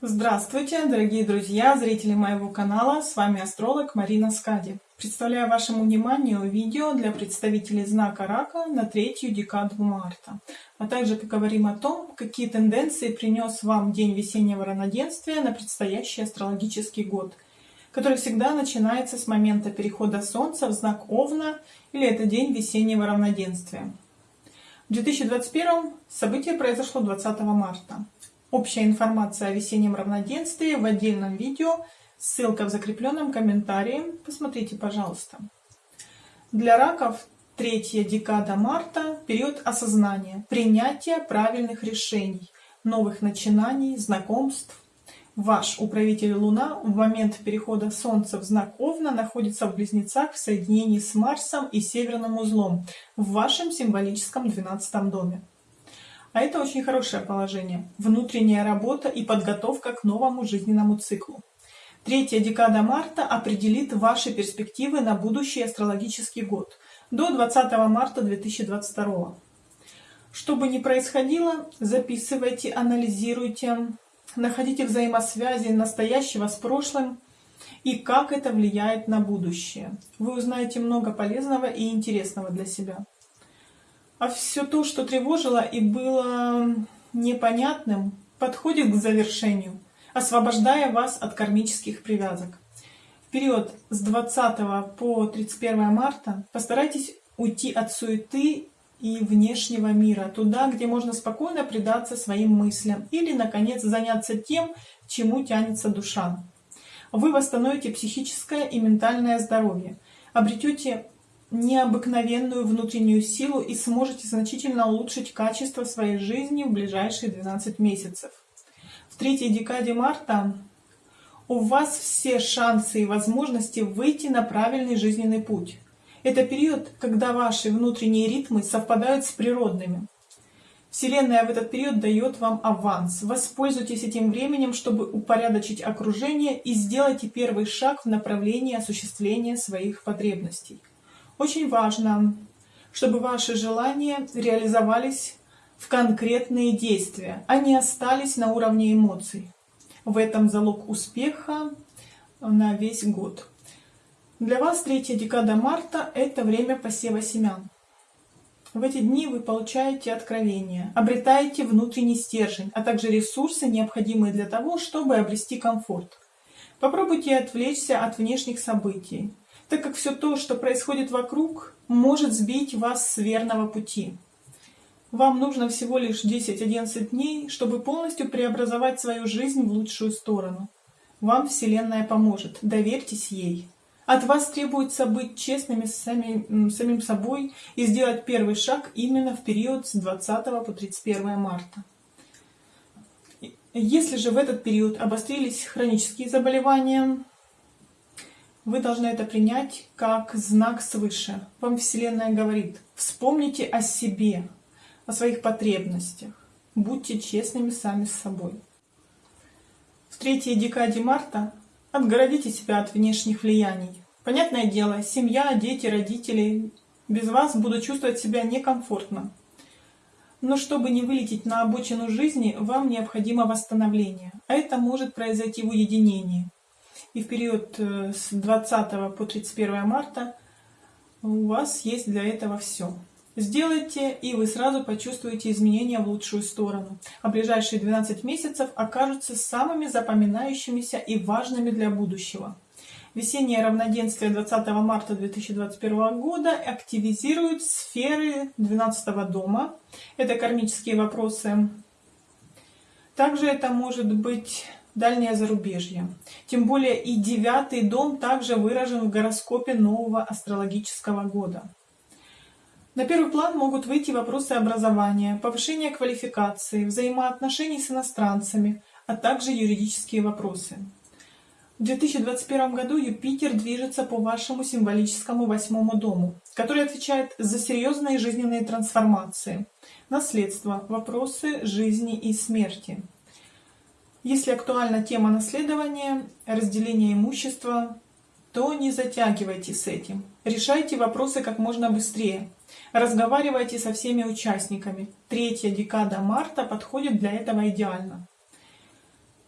Здравствуйте, дорогие друзья, зрители моего канала, с вами астролог Марина Скади. Представляю вашему вниманию видео для представителей знака Рака на третью декаду марта. А также поговорим о том, какие тенденции принес вам день весеннего равноденствия на предстоящий астрологический год, который всегда начинается с момента перехода Солнца в знак Овна или это день весеннего равноденствия. В 2021 событие произошло 20 марта. Общая информация о весеннем равноденствии в отдельном видео, ссылка в закрепленном комментарии, посмотрите, пожалуйста. Для раков третья декада марта – период осознания, принятия правильных решений, новых начинаний, знакомств. Ваш управитель Луна в момент перехода Солнца в знак Овна находится в Близнецах в соединении с Марсом и Северным узлом в вашем символическом 12 доме. А это очень хорошее положение. Внутренняя работа и подготовка к новому жизненному циклу. Третья декада марта определит ваши перспективы на будущий астрологический год до 20 марта 2022. Что бы ни происходило, записывайте, анализируйте, находите взаимосвязи настоящего с прошлым и как это влияет на будущее. Вы узнаете много полезного и интересного для себя а все то, что тревожило и было непонятным, подходит к завершению, освобождая вас от кармических привязок. В период с 20 по 31 марта постарайтесь уйти от суеты и внешнего мира, туда, где можно спокойно предаться своим мыслям или, наконец, заняться тем, чему тянется душа. Вы восстановите психическое и ментальное здоровье, обретете необыкновенную внутреннюю силу и сможете значительно улучшить качество своей жизни в ближайшие 12 месяцев. В третьей декаде марта у вас все шансы и возможности выйти на правильный жизненный путь. Это период, когда ваши внутренние ритмы совпадают с природными. Вселенная в этот период дает вам аванс. Воспользуйтесь этим временем, чтобы упорядочить окружение и сделайте первый шаг в направлении осуществления своих потребностей. Очень важно, чтобы ваши желания реализовались в конкретные действия, а не остались на уровне эмоций. В этом залог успеха на весь год. Для вас третья декада марта – это время посева семян. В эти дни вы получаете откровения, обретаете внутренний стержень, а также ресурсы, необходимые для того, чтобы обрести комфорт. Попробуйте отвлечься от внешних событий так как все то, что происходит вокруг, может сбить вас с верного пути. Вам нужно всего лишь 10-11 дней, чтобы полностью преобразовать свою жизнь в лучшую сторону. Вам Вселенная поможет, доверьтесь ей. От вас требуется быть честными с сами, самим собой и сделать первый шаг именно в период с 20 по 31 марта. Если же в этот период обострились хронические заболевания, вы должны это принять как знак свыше. Вам Вселенная говорит, вспомните о себе, о своих потребностях. Будьте честными сами с собой. В третьей декаде марта отгородите себя от внешних влияний. Понятное дело, семья, дети, родители без вас будут чувствовать себя некомфортно. Но чтобы не вылететь на обочину жизни, вам необходимо восстановление. А это может произойти в уединении и в период э, с 20 по 31 марта у вас есть для этого все. Сделайте, и вы сразу почувствуете изменения в лучшую сторону. А ближайшие 12 месяцев окажутся самыми запоминающимися и важными для будущего. Весеннее равноденствие 20 марта 2021 года активизирует сферы 12 дома. Это кармические вопросы. Также это может быть дальнее зарубежье. Тем более и девятый дом также выражен в гороскопе нового астрологического года. На первый план могут выйти вопросы образования, повышения квалификации, взаимоотношений с иностранцами, а также юридические вопросы. В 2021 году Юпитер движется по вашему символическому восьмому дому, который отвечает за серьезные жизненные трансформации, наследство, вопросы жизни и смерти. Если актуальна тема наследования, разделения имущества, то не затягивайте с этим. Решайте вопросы как можно быстрее. Разговаривайте со всеми участниками. Третья декада марта подходит для этого идеально.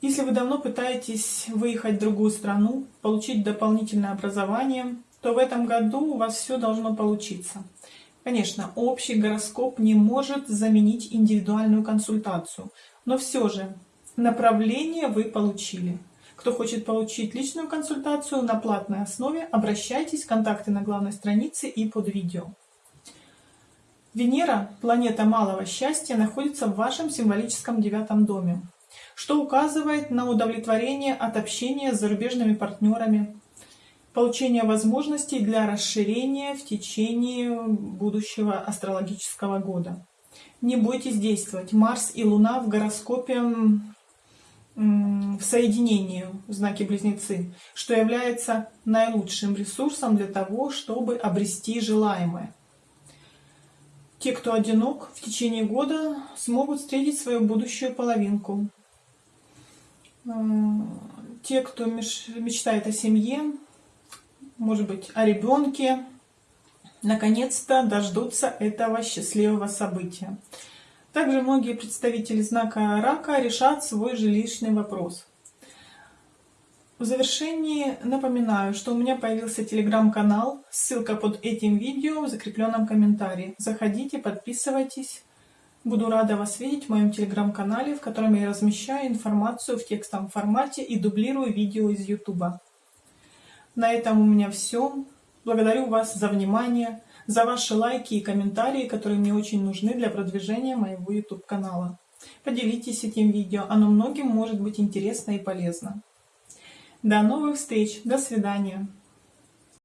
Если вы давно пытаетесь выехать в другую страну, получить дополнительное образование, то в этом году у вас все должно получиться. Конечно, общий гороскоп не может заменить индивидуальную консультацию, но все же направление вы получили. Кто хочет получить личную консультацию на платной основе, обращайтесь, контакты на главной странице и под видео. Венера, планета малого счастья, находится в вашем символическом девятом доме, что указывает на удовлетворение от общения с зарубежными партнерами, получение возможностей для расширения в течение будущего астрологического года. Не бойтесь действовать. Марс и Луна в гороскопе в соединении в знаке Близнецы, что является наилучшим ресурсом для того, чтобы обрести желаемое. Те, кто одинок, в течение года смогут встретить свою будущую половинку. Те, кто мечтает о семье, может быть, о ребенке, наконец-то дождутся этого счастливого события. Также многие представители знака рака решат свой жилищный вопрос. В завершении напоминаю, что у меня появился телеграм-канал, ссылка под этим видео в закрепленном комментарии. Заходите, подписывайтесь. Буду рада вас видеть в моем телеграм-канале, в котором я размещаю информацию в текстовом формате и дублирую видео из YouTube. На этом у меня все. Благодарю вас за внимание, за ваши лайки и комментарии, которые мне очень нужны для продвижения моего YouTube канала. Поделитесь этим видео, оно многим может быть интересно и полезно. До новых встреч, до свидания.